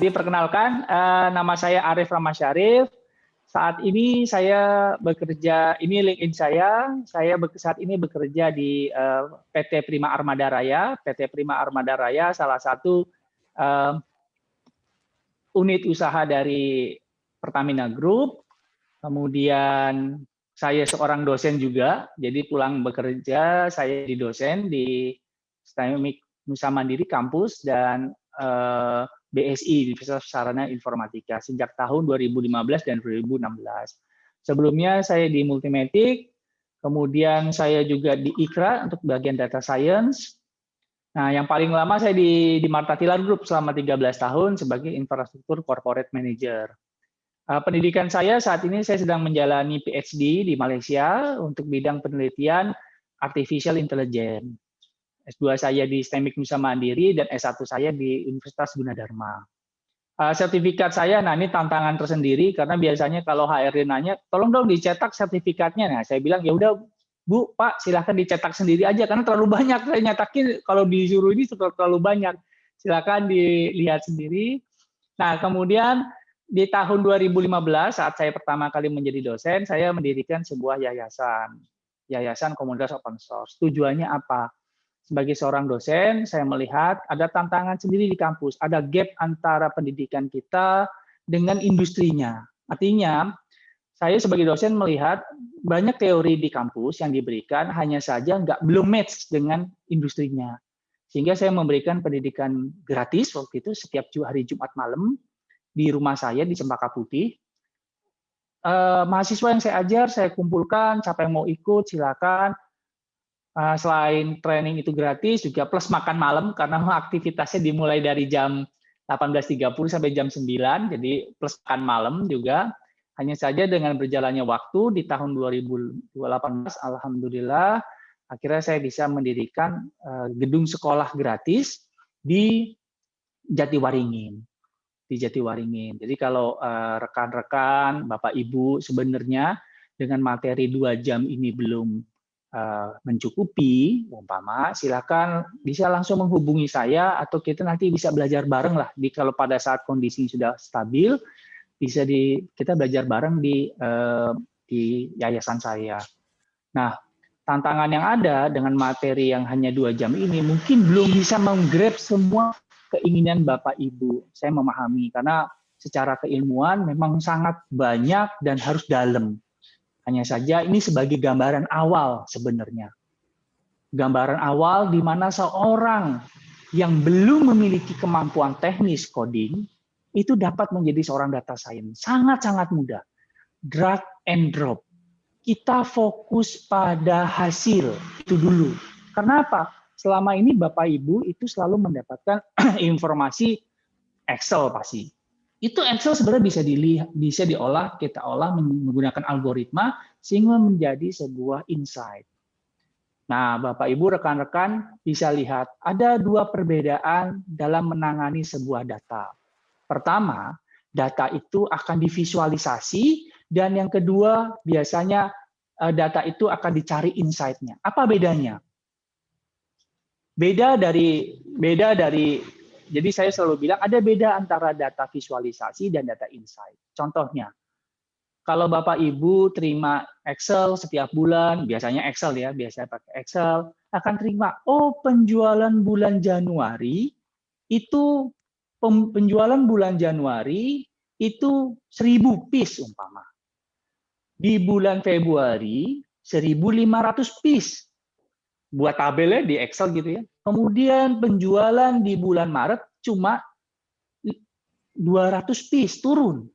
jadi perkenalkan, uh, nama saya Arif Ramasyarif. Saat ini saya bekerja, ini LinkedIn saya, saya saat ini bekerja di uh, PT Prima Armada Raya. PT Prima Armada Raya salah satu uh, unit usaha dari Pertamina Group. Kemudian saya seorang dosen juga, jadi pulang bekerja saya di dosen di STEMIK Nusa Mandiri kampus dan uh, BSI Universitas Sarana Informatika sejak tahun 2015 dan 2016. Sebelumnya saya di Multimatic, kemudian saya juga di IKRA untuk bagian data science. Nah, yang paling lama saya di, di Marta Tilar Group selama 13 tahun sebagai infrastruktur corporate manager. Uh, pendidikan saya saat ini saya sedang menjalani PhD di Malaysia untuk bidang penelitian artificial intelligence. S2 saya di STEMIK Nusa Mandiri, dan S1 saya di Universitas Gunadarma. Uh, sertifikat saya, nah ini tantangan tersendiri, karena biasanya kalau HRD nanya, tolong dong dicetak sertifikatnya. Nah, saya bilang, ya udah Bu, Pak, silahkan dicetak sendiri aja, karena terlalu banyak. Saya nyatakin kalau disuruh ini terlalu banyak. Silahkan dilihat sendiri. Nah, kemudian di tahun 2015, saat saya pertama kali menjadi dosen, saya mendirikan sebuah yayasan. Yayasan Komunitas Open Source. Tujuannya apa? Sebagai seorang dosen, saya melihat ada tantangan sendiri di kampus, ada gap antara pendidikan kita dengan industrinya. Artinya, saya sebagai dosen melihat banyak teori di kampus yang diberikan hanya saja nggak belum match dengan industrinya. Sehingga saya memberikan pendidikan gratis waktu itu setiap hari Jumat malam di rumah saya di Cempaka Putih. Eh, mahasiswa yang saya ajar, saya kumpulkan, siapa yang mau ikut silakan selain training itu gratis juga plus makan malam karena aktivitasnya dimulai dari jam 18.30 sampai jam 9 jadi plus makan malam juga hanya saja dengan berjalannya waktu di tahun 2018 alhamdulillah akhirnya saya bisa mendirikan uh, gedung sekolah gratis di Jatiwaringin di Jatiwaringin. Jadi kalau eh, rekan-rekan, Bapak Ibu sebenarnya dengan materi dua jam ini belum mencukupi, umpama silakan bisa langsung menghubungi saya atau kita nanti bisa belajar bareng lah. Di kalau pada saat kondisi sudah stabil, bisa di kita belajar bareng di uh, di yayasan saya. Nah, tantangan yang ada dengan materi yang hanya dua jam ini mungkin belum bisa menggrab semua keinginan Bapak Ibu. Saya memahami karena secara keilmuan memang sangat banyak dan harus dalam. Hanya saja ini sebagai gambaran awal sebenarnya. Gambaran awal di mana seorang yang belum memiliki kemampuan teknis coding itu dapat menjadi seorang data science. Sangat-sangat mudah. Drag and drop. Kita fokus pada hasil itu dulu. Karena apa? Selama ini Bapak Ibu itu selalu mendapatkan informasi Excel pasti itu Excel sebenarnya bisa dilihat, bisa diolah, kita olah menggunakan algoritma sehingga menjadi sebuah insight. Nah, Bapak Ibu rekan-rekan bisa lihat ada dua perbedaan dalam menangani sebuah data. Pertama, data itu akan divisualisasi dan yang kedua biasanya eh, data itu akan dicari insight-nya. Apa bedanya? Beda dari beda dari jadi saya selalu bilang ada beda antara data visualisasi dan data insight. Contohnya, kalau Bapak Ibu terima Excel setiap bulan, biasanya Excel ya, biasanya pakai Excel, akan terima, oh penjualan bulan Januari itu penjualan bulan Januari itu 1000 piece umpama. Di bulan Februari 1500 piece. Buat tabelnya di Excel gitu ya. Kemudian penjualan di bulan Maret cuma 200 piece turun.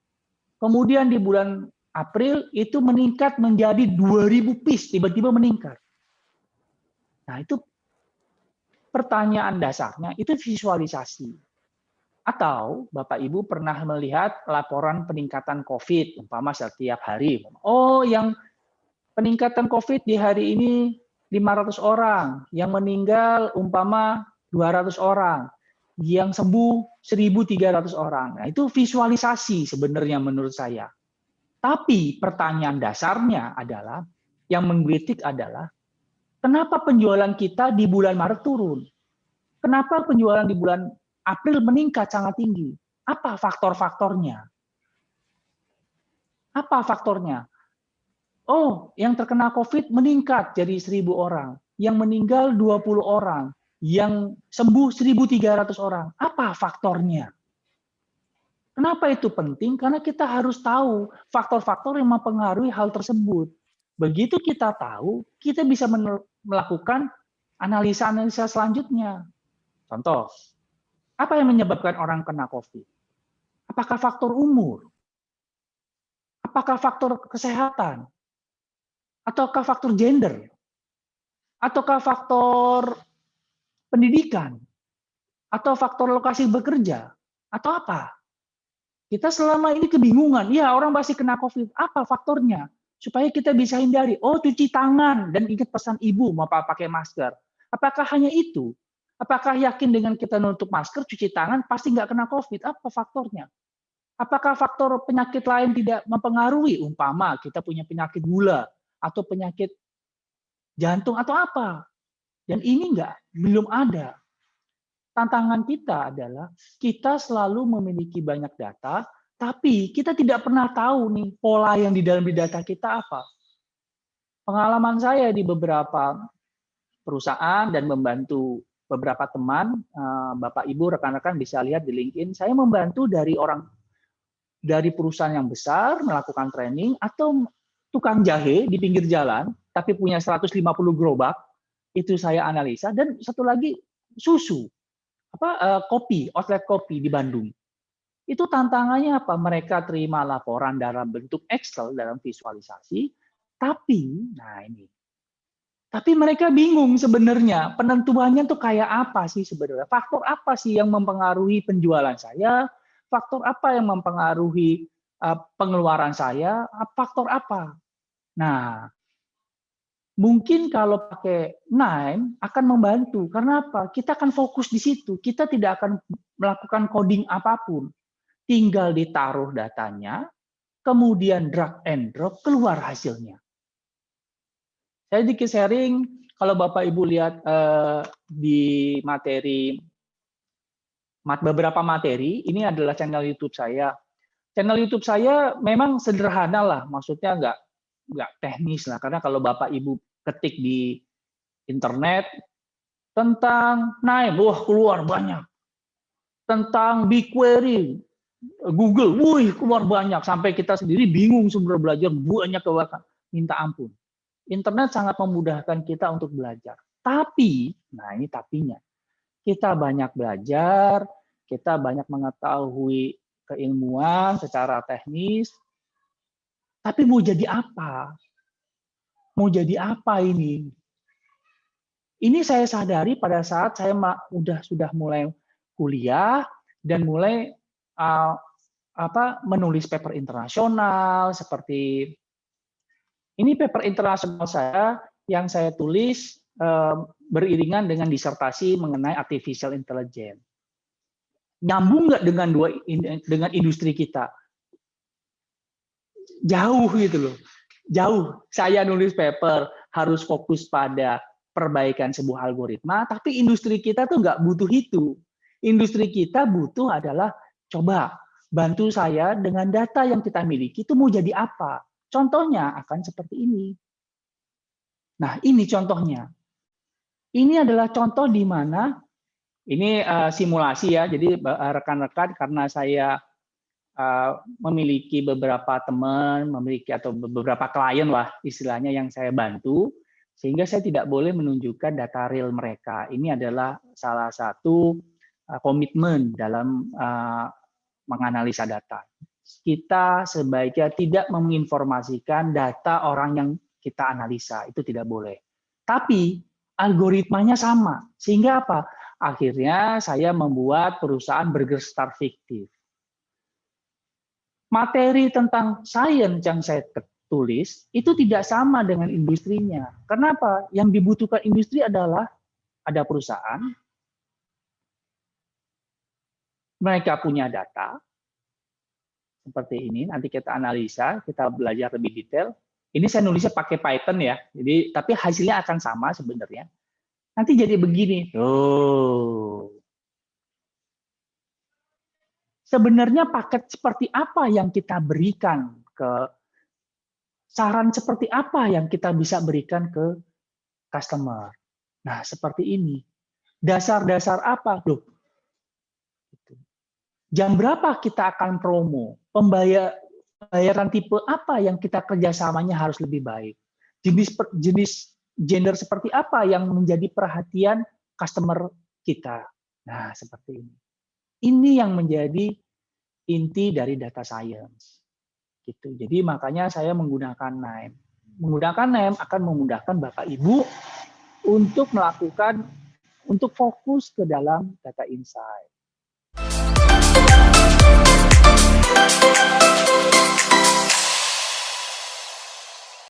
Kemudian di bulan April itu meningkat menjadi 2000 piece, tiba-tiba meningkat. Nah, itu pertanyaan dasarnya itu visualisasi. Atau Bapak Ibu pernah melihat laporan peningkatan COVID umpama setiap hari. Oh, yang peningkatan COVID di hari ini 500 orang, yang meninggal umpama 200 orang, yang sembuh 1.300 orang. Nah, itu visualisasi sebenarnya menurut saya. Tapi pertanyaan dasarnya adalah, yang menggelitik adalah, kenapa penjualan kita di bulan Maret turun? Kenapa penjualan di bulan April meningkat sangat tinggi? Apa faktor-faktornya? Apa faktornya? Oh, yang terkena COVID meningkat jadi 1000 orang, yang meninggal 20 orang, yang sembuh 1.300 orang. Apa faktornya? Kenapa itu penting? Karena kita harus tahu faktor-faktor yang mempengaruhi hal tersebut. Begitu kita tahu, kita bisa melakukan analisa-analisa selanjutnya. Contoh, apa yang menyebabkan orang kena COVID? Apakah faktor umur? Apakah faktor kesehatan? Ataukah faktor gender? Ataukah faktor pendidikan? Atau faktor lokasi bekerja? Atau apa? Kita selama ini kebingungan. Ya, orang pasti kena COVID. Apa faktornya? Supaya kita bisa hindari. Oh, cuci tangan. Dan ingat pesan ibu, mau pakai masker. Apakah hanya itu? Apakah yakin dengan kita nutup masker, cuci tangan, pasti nggak kena COVID? Apa faktornya? Apakah faktor penyakit lain tidak mempengaruhi? Umpama kita punya penyakit gula atau penyakit jantung atau apa? Dan ini enggak, belum ada. Tantangan kita adalah kita selalu memiliki banyak data, tapi kita tidak pernah tahu nih pola yang di dalam data kita apa. Pengalaman saya di beberapa perusahaan dan membantu beberapa teman, eh, Bapak Ibu, rekan-rekan bisa lihat di LinkedIn, saya membantu dari orang dari perusahaan yang besar melakukan training atau tukang jahe di pinggir jalan tapi punya 150 gerobak itu saya analisa dan satu lagi susu apa uh, kopi outlet kopi di Bandung itu tantangannya apa mereka terima laporan dalam bentuk Excel dalam visualisasi tapi nah ini tapi mereka bingung sebenarnya penentuannya tuh kayak apa sih sebenarnya? Faktor apa sih yang mempengaruhi penjualan saya? Faktor apa yang mempengaruhi uh, pengeluaran saya? Faktor apa? Nah, mungkin kalau pakai Nine akan membantu. Karena apa? Kita akan fokus di situ. Kita tidak akan melakukan coding apa pun. Tinggal ditaruh datanya, kemudian drag and drop, keluar hasilnya. Saya dikit sharing, kalau Bapak Ibu lihat uh, di materi, mat, beberapa materi, ini adalah channel YouTube saya. Channel YouTube saya memang sederhana lah, maksudnya nggak nggak teknis lah, karena kalau Bapak Ibu ketik di internet tentang naik, wah keluar banyak. Tentang BigQuery, Google, wih keluar banyak sampai kita sendiri bingung sumber belajar banyak ke minta ampun. Internet sangat memudahkan kita untuk belajar. Tapi, nah ini tapinya, kita banyak belajar, kita banyak mengetahui keilmuan secara teknis, tapi mau jadi apa? Mau jadi apa ini? Ini saya sadari pada saat saya udah sudah mulai kuliah dan mulai uh, apa menulis paper internasional seperti ini paper internasional saya yang saya tulis eh, beriringan dengan disertasi mengenai artificial intelligence. Nyambung nggak dengan dua dengan industri kita? Jauh gitu loh. Jauh. Saya nulis paper harus fokus pada perbaikan sebuah algoritma, tapi industri kita tuh nggak butuh itu. Industri kita butuh adalah coba bantu saya dengan data yang kita miliki itu mau jadi apa? Contohnya akan seperti ini. Nah, ini contohnya. Ini adalah contoh di mana ini uh, simulasi ya. Jadi eh, rekan-rekan karena saya uh, memiliki beberapa teman, memiliki atau beberapa klien lah istilahnya yang saya bantu, sehingga saya tidak boleh menunjukkan data real mereka. Ini adalah salah satu uh, komitmen dalam uh, menganalisa data kita sebaiknya tidak menginformasikan data orang yang kita analisa, itu tidak boleh. Tapi algoritmanya sama, sehingga apa? Akhirnya saya membuat perusahaan burger star fiktif. Materi tentang sains yang saya tulis itu tidak sama dengan industrinya. Kenapa? Yang dibutuhkan industri adalah ada perusahaan, mereka punya data, seperti ini. Nanti kita analisa, kita belajar lebih detail. Ini saya nulisnya pakai Python ya. Jadi tapi hasilnya akan sama sebenarnya. Nanti jadi begini. Oh. Sebenarnya paket seperti apa yang kita berikan ke saran seperti apa yang kita bisa berikan ke customer. Nah, seperti ini. Dasar-dasar apa? Loh, jam berapa kita akan promo? Pembayar, pembayaran tipe apa yang kita kerjasamanya harus lebih baik? Jenis jenis gender seperti apa yang menjadi perhatian customer kita? Nah, seperti ini. Ini yang menjadi inti dari data science. Gitu. Jadi makanya saya menggunakan NIME. Menggunakan NIME akan memudahkan Bapak Ibu untuk melakukan untuk fokus ke dalam data insight.